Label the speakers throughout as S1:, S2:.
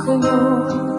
S1: 可有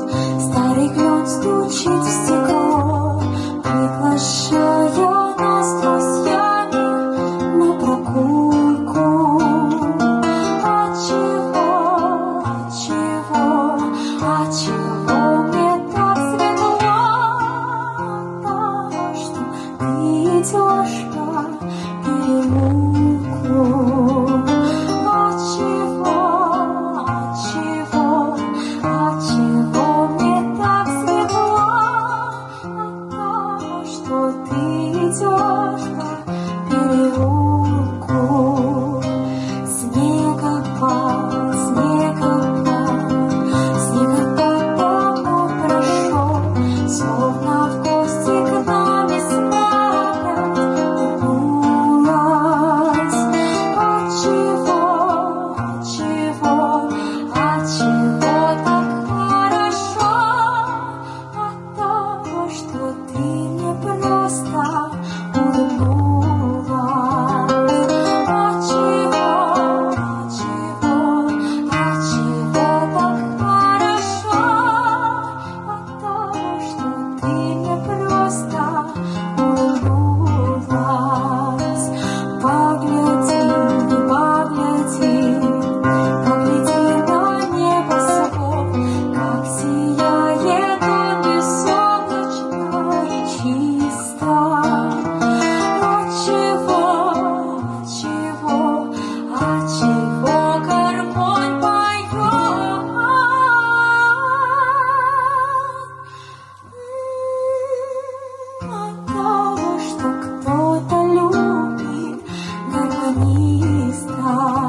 S1: amistad.